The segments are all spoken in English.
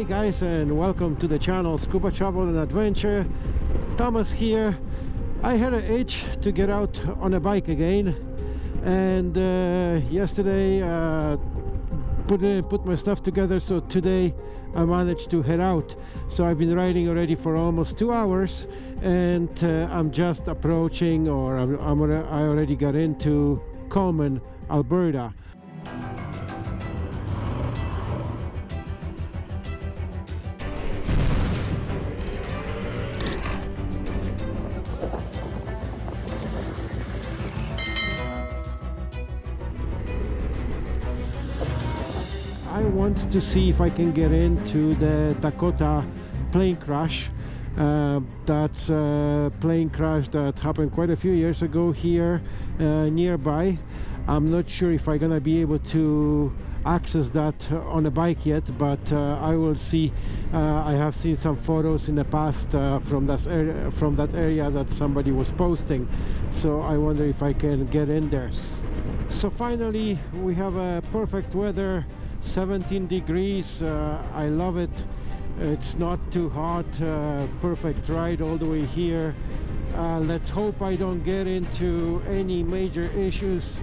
Hey guys and welcome to the channel Scuba Travel and Adventure. Thomas here. I had an itch to get out on a bike again and uh, yesterday uh, put, in, put my stuff together so today I managed to head out. So I've been riding already for almost two hours and uh, I'm just approaching or I'm, I'm, I already got into Coleman Alberta to see if I can get into the Dakota plane crash. Uh, that's a plane crash that happened quite a few years ago here uh, nearby. I'm not sure if I'm gonna be able to access that on a bike yet but uh, I will see uh, I have seen some photos in the past uh, from that area from that area that somebody was posting so I wonder if I can get in there so finally we have a perfect weather 17 degrees uh, I love it. It's not too hot uh, perfect ride all the way here. Uh, let's hope I don't get into any major issues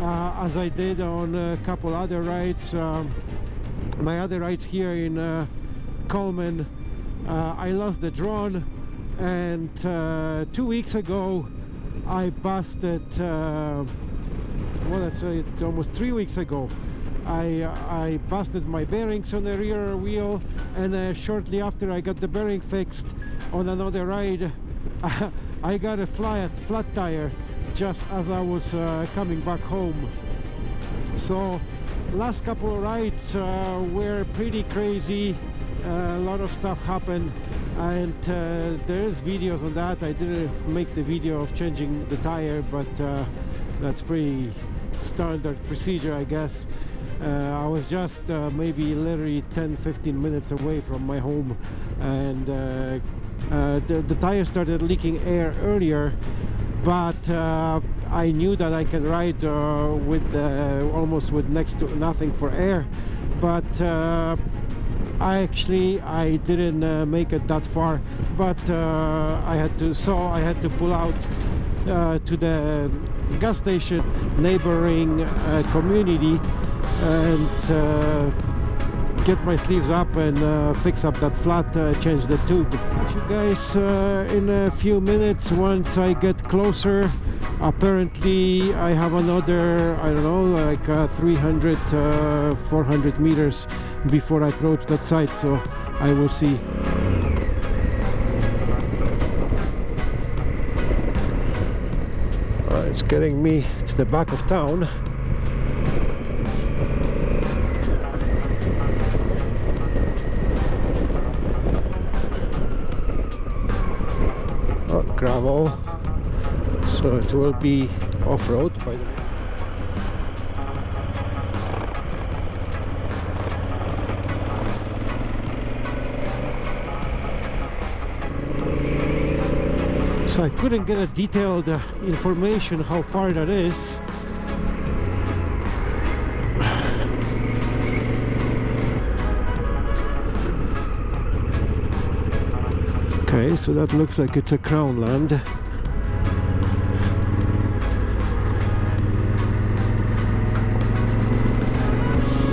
uh, as I did on a couple other rides. Um, my other rides here in uh, Coleman uh, I lost the drone and two weeks ago I busted well let's say it almost three weeks ago I, I busted my bearings on the rear wheel and uh, shortly after I got the bearing fixed on another ride I got a flat, flat tire just as I was uh, coming back home. So last couple of rides uh, were pretty crazy. A lot of stuff happened and uh, there's videos on that. I didn't make the video of changing the tire but uh, that's pretty standard procedure I guess uh, I was just uh, maybe literally 10-15 minutes away from my home and uh, the, the tire started leaking air earlier but uh, I knew that I can ride uh, with uh, almost with next to nothing for air but I actually I didn't make it that far but I had to so I had to pull out to the gas station neighboring community and uh, get my sleeves up and uh, fix up that flat uh, change the tube. You guys uh, in a few minutes once I get closer apparently I have another I don't know like uh, 300 uh, 400 meters before I approach that site so I will see. It's getting me to the back of town gravel so it will be off-road by the way. So I couldn't get a detailed uh, information how far that is Okay, so that looks like it's a crown land.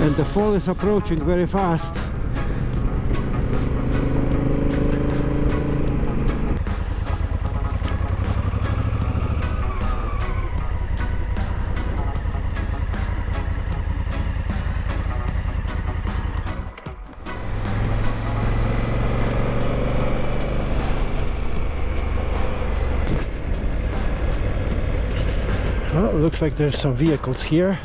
And the fall is approaching very fast. Looks like there's some vehicles here.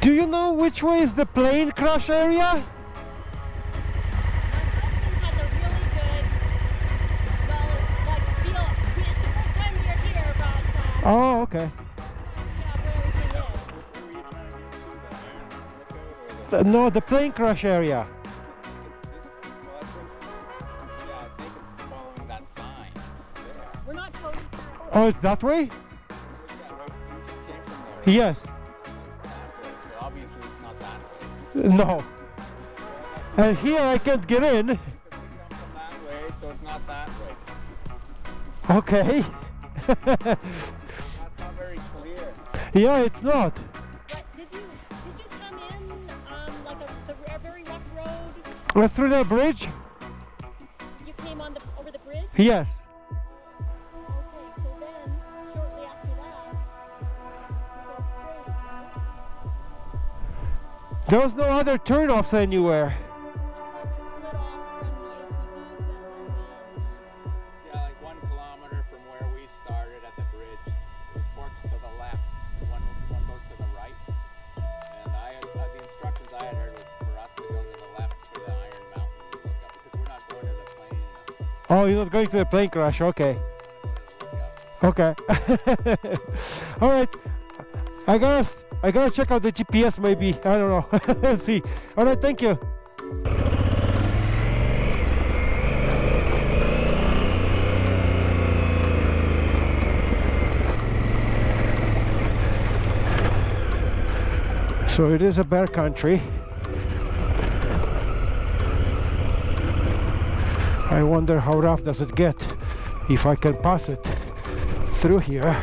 Do you know which way is the plane crash area? Okay. Uh, No, the plane crash area. Yeah, I think it's following that sign. there. We're not totally Oh, it's that way? Yeah, right, you just came from there. Yes. That way, so obviously it's not that way. No. And here I can't get in. Because yeah, it's not. But did you did you come in um, like a, the, a very rough road? Uh, through the bridge? You came on the over the bridge. Yes. Okay, so then shortly after that, you go straight. right? There was no other turnoffs anywhere. Oh, you're not going to the plane crash. Okay. Okay. All right. I gotta I gotta check out the GPS maybe. I don't know. Let's see. All right. Thank you. So it is a bear country. I wonder how rough does it get if I can pass it through here.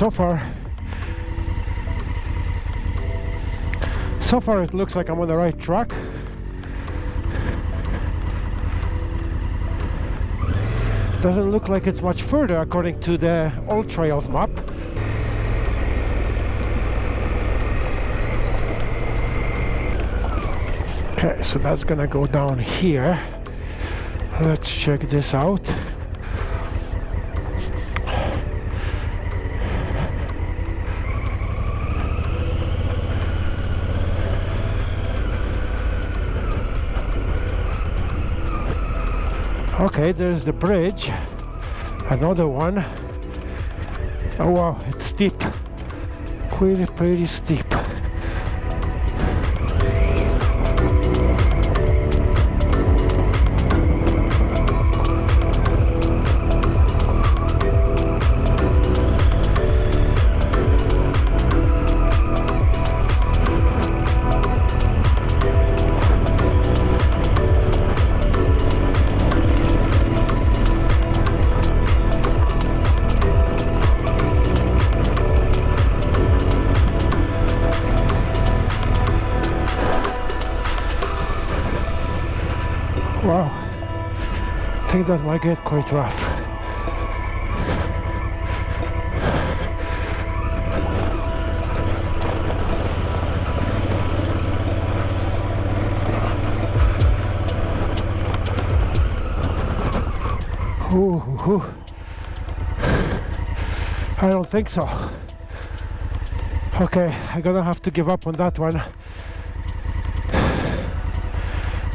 So far so far it looks like I'm on the right track. Doesn't look like it's much further according to the old trails map. Okay so that's gonna go down here. Let's check this out Okay, there's the bridge. Another one. Oh wow, it's steep. Pretty, pretty steep. That might get quite rough. Ooh, ooh. I don't think so. Okay, I'm gonna have to give up on that one.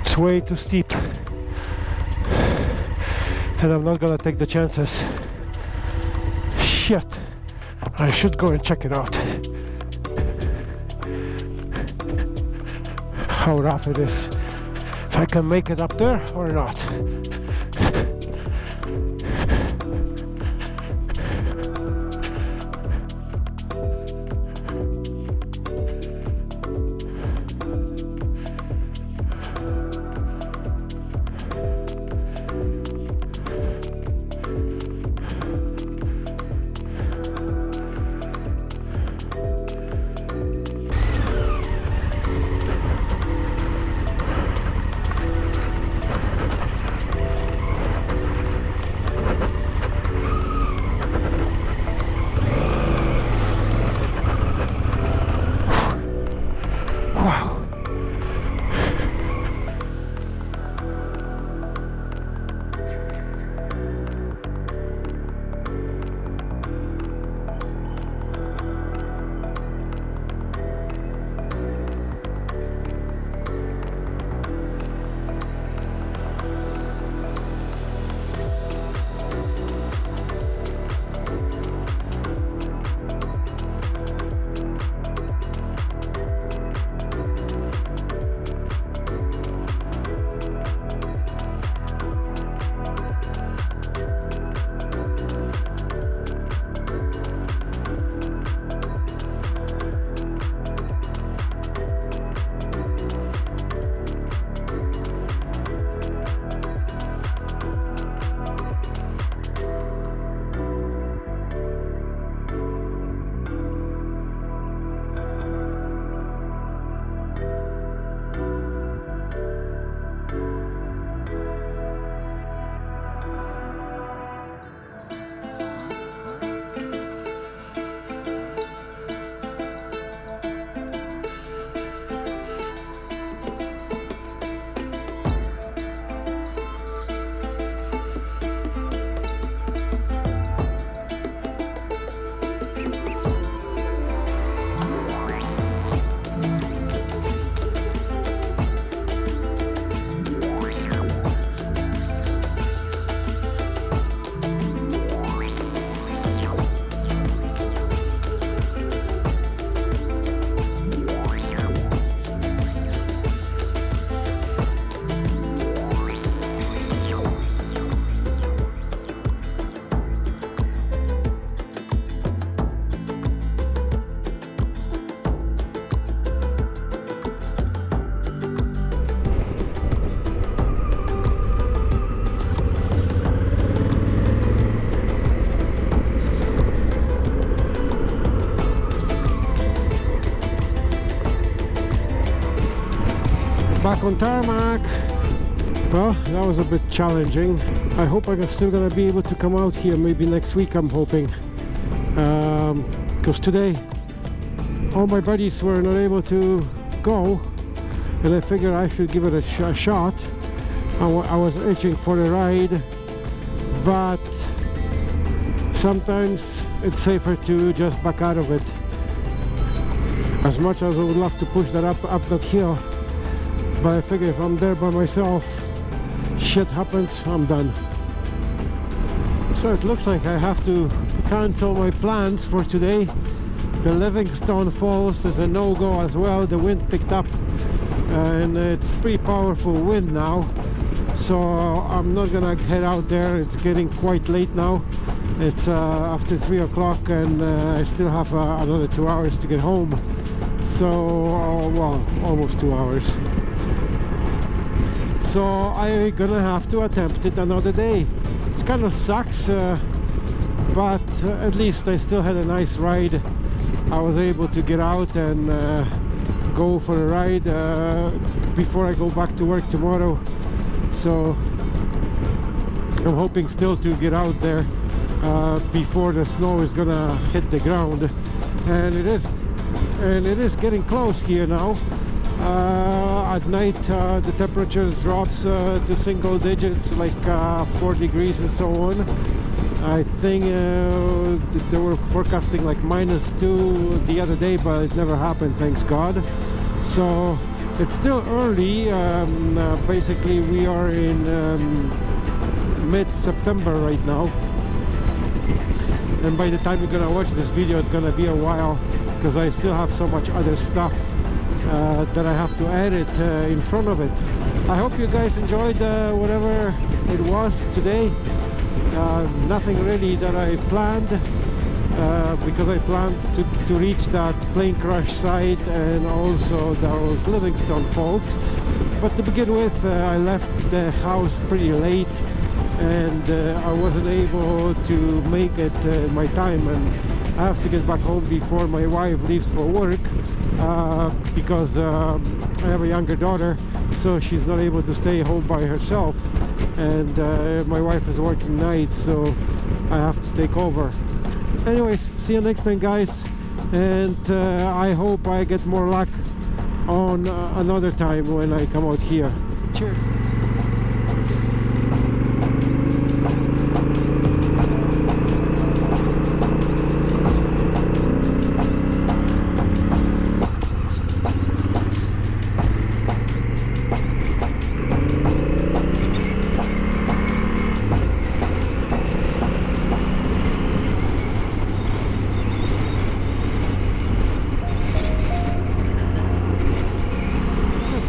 It's way too steep. And I'm not gonna take the chances. Shit. I should go and check it out. How rough it is. If I can make it up there or not. On tarmac. Well, that was a bit challenging. I hope I'm still gonna be able to come out here maybe next week, I'm hoping. Um, because today, all my buddies were not able to go, and I figured I should give it a, sh a shot. I, I was itching for a ride, but sometimes it's safer to just back out of it. As much as I would love to push that up, up that hill, but I figure if I'm there by myself, shit happens, I'm done. So it looks like I have to cancel my plans for today. The Livingstone Falls is a no-go as well. The wind picked up and it's pretty powerful wind now. So I'm not gonna head out there. It's getting quite late now. It's uh, after three o'clock and uh, I still have uh, another two hours to get home. So, uh, well, almost two hours so I'm gonna have to attempt it another day. It kind of sucks uh, but uh, at least I still had a nice ride. I was able to get out and uh, go for a ride uh, before I go back to work tomorrow. So I'm hoping still to get out there uh, before the snow is gonna hit the ground. And it is and it is getting close here now. Uh, at night uh, the temperatures drops uh, to single digits like 4 degrees and so on. I think they were forecasting like minus 2 the other day but it never happened thanks God. So it's still early um, uh, basically we are in um, mid-September right now. And by the time you're gonna watch this video it's gonna be a while because I still have so much other stuff uh, that I have to edit uh, in front of it. I hope you guys enjoyed uh, whatever it was today. Uh, nothing really that I planned uh, because I planned to, to reach that plane crash site and also those Livingstone Falls. But to begin with, uh, I left the house pretty late and I wasn't able to make it my time and I have to get back home before my wife leaves for work uh, because uh, I have a younger daughter so she's not able to stay home by herself. And uh, my wife is working nights so I have to take over. Anyways see you next time guys. And uh, I hope I get more luck on another time when I come out here. Cheers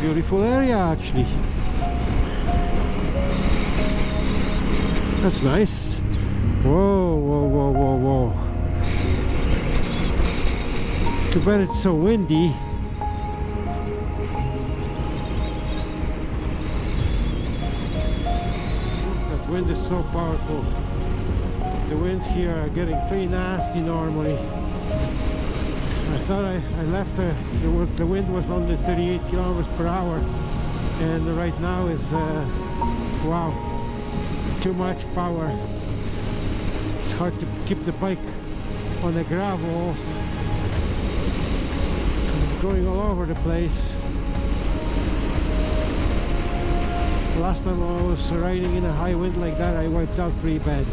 beautiful area actually. That's nice. Whoa whoa whoa whoa whoa. Too bad it's so windy. That wind is so powerful. The winds here are getting pretty nasty normally. I thought I, I left uh, the, the wind was only 38 kilometers per hour and right now is uh, wow too much power. It's hard to keep the bike on the gravel. It's going all over the place. Last time I was riding in a high wind like that I wiped out pretty bad